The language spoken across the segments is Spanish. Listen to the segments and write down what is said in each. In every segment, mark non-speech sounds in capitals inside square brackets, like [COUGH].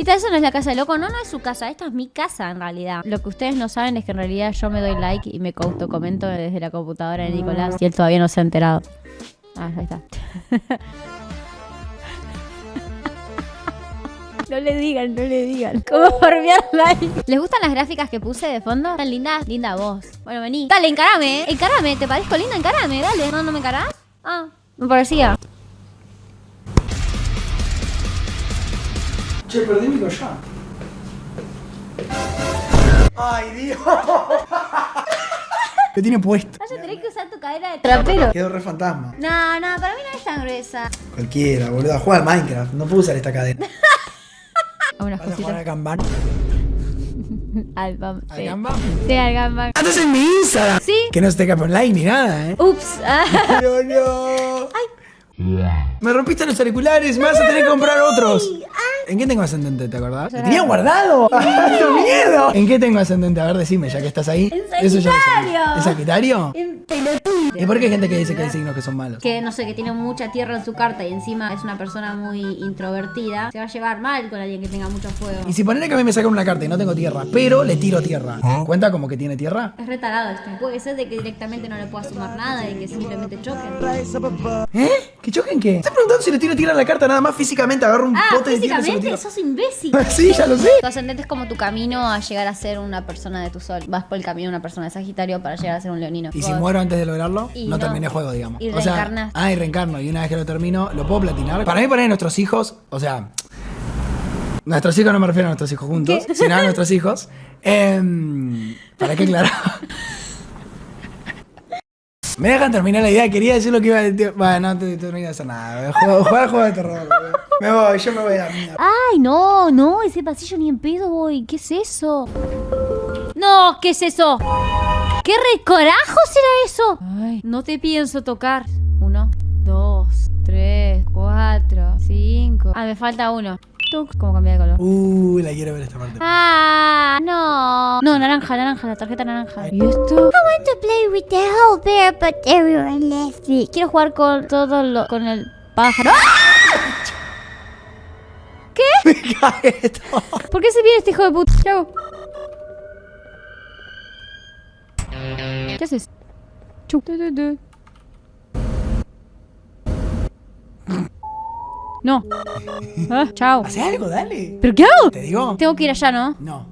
Esta eso no es la casa de loco, no, no es su casa, esta es mi casa en realidad. Lo que ustedes no saben es que en realidad yo me doy like y me comento desde la computadora de Nicolás y él todavía no se ha enterado. Ah, ahí está. No le digan, no le digan. ¿Cómo farmear like? ¿Les gustan las gráficas que puse de fondo? Tan lindas. Linda voz. Bueno, vení. Dale, encarame, eh. Encarame. ¿Te parezco linda? Encarame, dale. ¿No, no me encarás? Ah, me parecía. Che, perdí mi collar. Ay, Dios. ¿Qué tiene puesto? Vas a tener que usar tu cadera de trapero. Quedó re fantasma. No, no, para mí no es tan gruesa. Cualquiera, boludo. Juega al Minecraft. No puedo usar esta cadena. [LAUGHS] Unas ¿Vas a jugar cositas. a Kanban? Al bam. [LAUGHS] ¿Al Sí. Kanban? Sí, al gambang. ¡Andas en mi Instagram! Sí. Que no esté cap online ni nada, ¿eh? Ups. [LAUGHS] Pero no. Me rompiste los auriculares, me vas a tener que comprar otros. ¿En qué tengo ascendente, te acordás? ¡Te tenía guardado! [LAUGHS] ¡Qué miedo! ¿En qué tengo ascendente? A ver, decime, ya que estás ahí. En lo. Sagitario. ¿En Sagitario? En pelotudo. ¿Y por qué hay gente que dice que hay signos que son malos? Que no sé, que tiene mucha tierra en su carta y encima es una persona muy introvertida. Se va a llevar mal con alguien que tenga mucho fuego. Y si ponele que a mí me sacan una carta y no tengo tierra, pero le tiro tierra, ¿cuenta como que tiene tierra? Es retarado esto. Puede ser de que directamente no le pueda sumar nada y que simplemente choquen. ¿Eh? ¿Que choquen qué? ¿Estás preguntando si le tiro tierra a la carta nada más físicamente? Agarro un Ah, pote de físicamente sos imbécil. [LAUGHS] sí, ya lo sé. Tu ascendente es como tu camino a llegar a ser una persona de tu sol. Vas por el camino de una persona de Sagitario para llegar a ser un leonino. ¿Y si muero antes de lograrlo? Y no, no. terminé el juego, digamos. Y o sea, reencarnas. ah, y reencarno. Y una vez que lo termino, ¿lo puedo platinar? Para mí, para nuestros hijos, o sea, nuestros hijos no me refiero a nuestros hijos juntos, ¿Qué? sino a nuestros hijos. Em, ¿Para qué aclarar? [LAUGHS] Me dejan terminar la idea, quería decir lo que iba a decir. Bueno, no te termino de hacer nada. Juega juega juego de terror. Me voy, yo me voy a la mierda. Ay, no, no, ese pasillo ni en pedo voy. ¿Qué es eso? No, ¿qué es eso? ¿Qué recorajo será eso? Ay, no te pienso tocar. Uno, dos, tres, cuatro, cinco. Ah, me falta uno. ¿Cómo cambia de color? Uh, la quiero ver esta parte. Ah, no. No, naranja, naranja, la tarjeta naranja. ¿Y esto? I want to play with the whole bear, but everyone left me. Quiero jugar con todo lo... con el pájaro. ¡Ah! [LAUGHS] Me cae todo. ¿Por qué se viene este hijo de puta? ¿Qué hago? ¿Qué haces? Chu. Tu, tu, tu. No. Ah, chao. Hace algo, dale. ¿Pero qué hago? ¿Te digo? Tengo que ir allá, ¿no? No.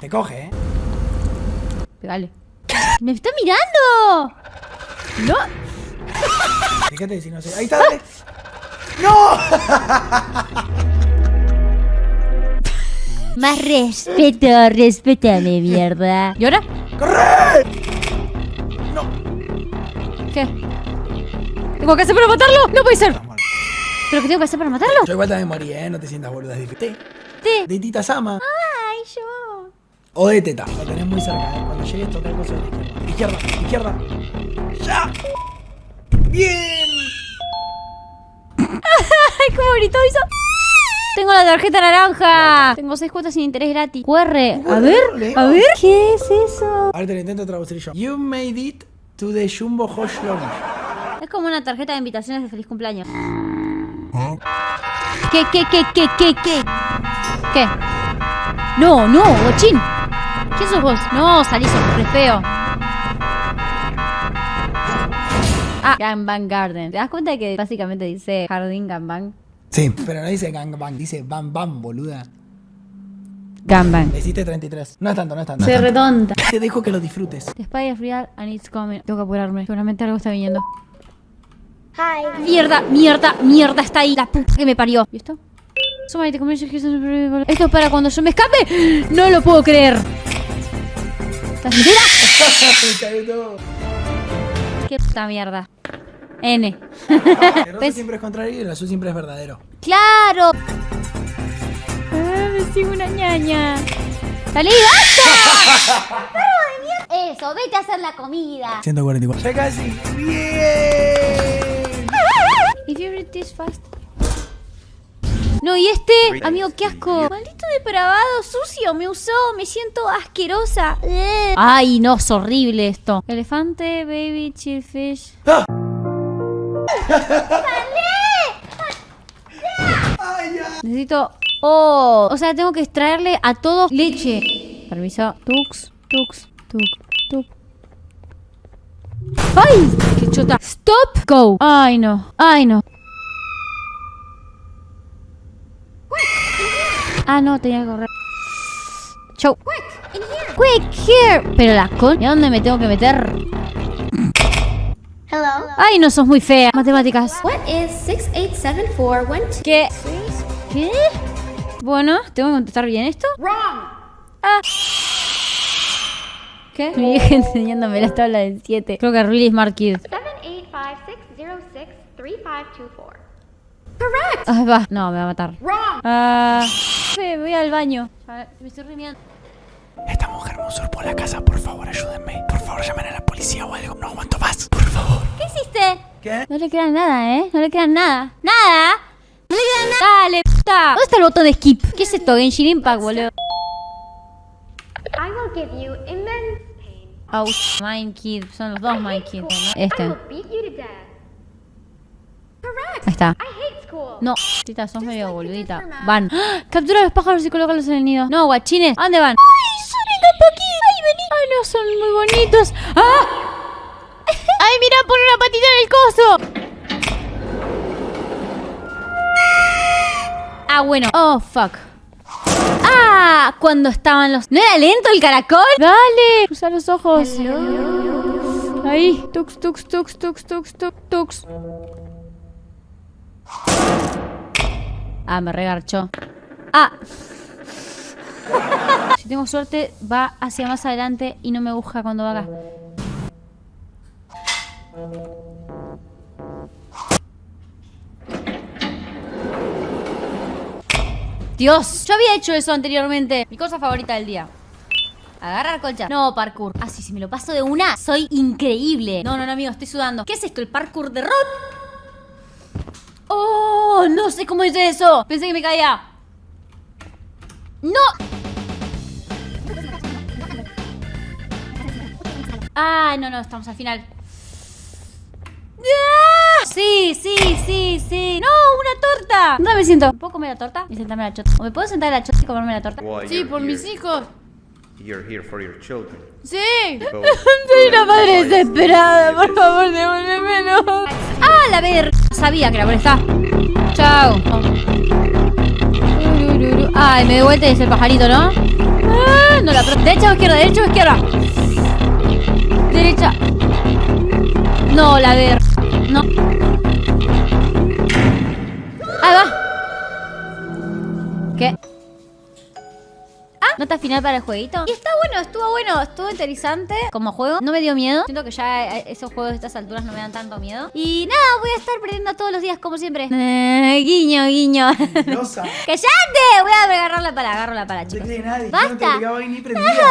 Te coge, ¿eh? Pegale. ¡Me está mirando! ¡No! Fíjate si no sé. Ahí está, dale. ¡No! [LAUGHS] Más respeto, respétame, mierda. ¿Y ahora? ¡Corre! No. ¿Qué? ¿Tengo que hacer para matarlo? No puede ser. ¿Pero qué tengo que hacer para matarlo? Yo igual también morí, ¿eh? No te sientas boluda. es difícil. Te. De Tita Sama. Ay, yo. O de Teta. Lo tenés muy cerca, ¿eh? Cuando llegues, coso de la izquierda. Izquierda, izquierda. ¡Ya! ¡Bien! Ay, cómo gritó hizo. Tengo la tarjeta naranja. Tengo seis cuotas sin interés gratis. QR. A ver, a ver. ¿Qué es eso? Ahora te lo intento traducir yo. You made it to the Jumbo Hosh Lounge. Es como una tarjeta de invitaciones de feliz cumpleaños. ¿Qué, qué, qué, qué, qué, qué? ¿Qué? No, no, bochín. ¿Quién sos vos? No, salís re feo. Ah, Gangbang Garden. ¿Te das cuenta de que básicamente dice Jardín Gangbang? Sí, pero no dice gangbang, dice bam bam, boluda. Gangbang. Le hiciste 33. No es tanto, no es tanto. Se redonda. Te dejo que lo disfrutes. The spy is real and it's coming. Tengo que apurarme. Seguramente algo está viniendo. Hi. Mierda, mierda, mierda, está ahí. La puta que me parió. ¿Y esto? Esto es para cuando yo me escape. No lo puedo creer. ¿Estás mentira? [LAUGHS] Me cagué todo. Qué puta mierda. N. El [LAUGHS] siempre es contrario y el azul siempre es verdadero. ¡Claro! Ah, me sigo una ñaña. ¡Salí, basta! [LAUGHS] ¡Perro de mierda! Eso, vete a hacer la comida. 144. Ya casi. Bien. If you read this fast. No, y este, amigo, qué asco. Maldito depravado, sucio, me usó, me siento asquerosa. Ay, no, es horrible esto. Elefante, baby, chillfish. ¡Ah! [LAUGHS] Necesito Oh, o sea, tengo que extraerle a todos leche. Permiso. Tux, tux, tux. ¡Ay! ¡Qué chota! ¡Stop! ¡Go! ¡Ay, no! ¡Ay, no! Ah, no, tenía que correr. Chau. Quick, here. Pero la con... ¿Y a dónde me tengo que meter? Hello. Ay, no sos muy fea. Matemáticas. What is 687412? ¿Qué? ¿Qué? Bueno, ¿tengo que contestar bien esto? Wrong. Ah. ¿Qué? Mi vieja [LAUGHS] enseñándome la tabla del 7. Creo que really smart kid. 785063524. Correct. Ay, va. No, me va a matar. Wrong. Ah. Fe, voy al baño. A ver, Me estoy rimiando. Esta mujer me usurpó la casa, por favor, ayúdenme. Por favor, llamen a la policía o algo. No aguanto más, por favor. ¿Qué hiciste? ¿Qué? No le crean nada, ¿eh? No le crean nada. ¡Nada! No le crean nada. Dale, puta. ¿Dónde está el botón de skip? ¿Qué es esto? Genshin Impact, boludo. Give you immense pain. Ouch. Mind Kid. Son los dos Mind Kid, ¿no? I Este. will beat you to death. Correct. Ahí está. I hate school. No, tita, sos medio boludita. Van. ¡Ah! [GASPS] Captura a los pájaros y colócalos en el nido. No, guachines. ¿A dónde van? ¡Ay, Sonic está aquí! ¡Ay, vení! ¡Ay, no, son muy bonitos! ¡Ah! [LAUGHS] ¡Ay, mira, pone una patita en el coso! Ah, bueno. Oh, fuck. Cuando estaban los... ¿No era lento el caracol? Dale, cruza los ojos. Ahí, tux, tux, tux, tux, tux, tux, tux. Ah, me regarchó. Ah. Si tengo suerte, va hacia más adelante y no me busca cuando va acá. Dios, yo había hecho eso anteriormente. Mi cosa favorita del día. Agarrar colcha. No, parkour. Ah, sí, si me lo paso de una, soy increíble. No, no, no, amigo, estoy sudando. ¿Qué es esto? ¿El parkour de rock? Oh, no sé cómo hice eso. Pensé que me caía. No. Ah, no, no, estamos al final. Sí, sí, sí, sí. No, una torta. ¿Dónde me siento? ¿Me puedo comer la torta y sentarme en la chota? ¿O me puedo sentar en la chota y comerme la torta? Sí, por here. mis hijos. You're here for your children. Sí. [LAUGHS] Soy una madre desesperada. Por favor, devuélvemelo. Ah, la ver. Sabía que era por esta. Chao. Ay, me de vuelta y es el pajarito, ¿no? Ah, no la ¿Derecha o izquierda? ¿Derecha o izquierda? Derecha. No, la ver. ¿Qué? Ah, nota final para el jueguito. Y está bueno, estuvo bueno, estuvo interesante como juego. No me dio miedo. Siento que ya eh, esos juegos de estas alturas no me dan tanto miedo. Y nada, voy a estar perdiendo todos los días como siempre. Eh, [LAUGHS] guiño, guiño. [LAUGHS] ¡Cállate! Voy a agarrar la pala, agarro la pala, No chicos. cree nadie. ¡Basta! no te ni. [LAUGHS] ¡Basta!